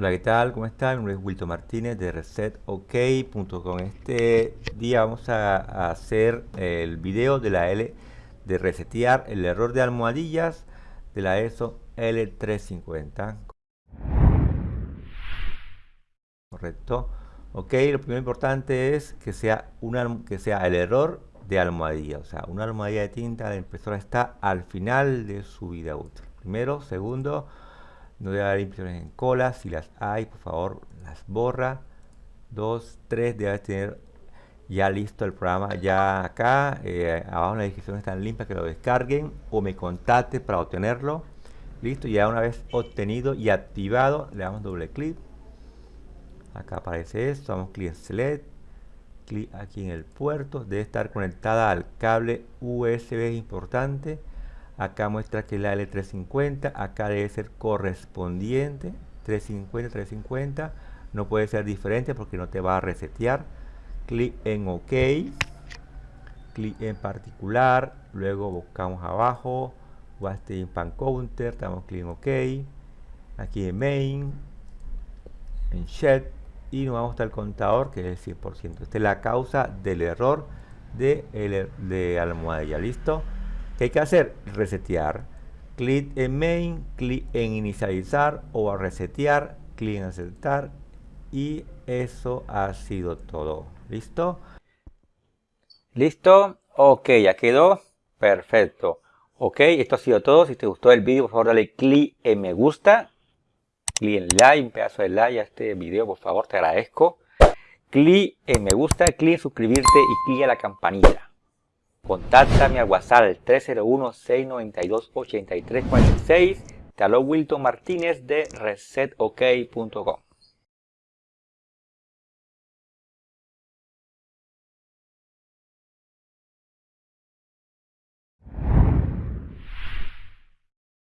Hola, ¿qué tal? ¿Cómo están? Mi nombre es Wilton Martínez de ResetOK.com. Este día vamos a, hacer el video de la L de resetear el error de almohadillas de la ESO L350. Correcto. Ok, lo primero importante es que sea, una, que sea el error de almohadilla. O sea, una almohadilla de tinta de la impresora está al final de su vida útil. Primero, segundo, no debe haber impresiones en cola. Si las hay, por favor, las borra. Dos, tres, debe tener ya listo el programa ya acá. Eh, abajo en la descripción están limpias que lo descarguen o me contacte para obtenerlo. Listo, ya una vez obtenido y activado, le damos doble clic. Acá aparece esto, damos clic en Select. Clic aquí en el puerto. Debe estar conectada al cable USB importante acá muestra que la L350 acá debe ser correspondiente 350 350 no puede ser diferente porque no te va a resetear. Clic en ok clic en particular luego buscamos abajo Wasting Pan Counter damos clic en ok. Aquí en main en shed y nos vamos el contador que es el 100% esta es la causa del error de, de almohadilla. Listo ¿Qué hay que hacer? Resetear. Clic en main, clic en inicializar o a resetear, clic en aceptar y eso ha sido todo. ¿Listo? ¿Listo? Ok, ya quedó. Perfecto. Ok, esto ha sido todo. Si te gustó el vídeo, por favor dale clic en me gusta. Clic en like, un pedazo de like a este video, por favor, te agradezco. Clic en me gusta, clic en suscribirte y clic en la campanilla. Contáctame al WhatsApp 301-692-8346. Te habló Wilton Martínez de resetok.com.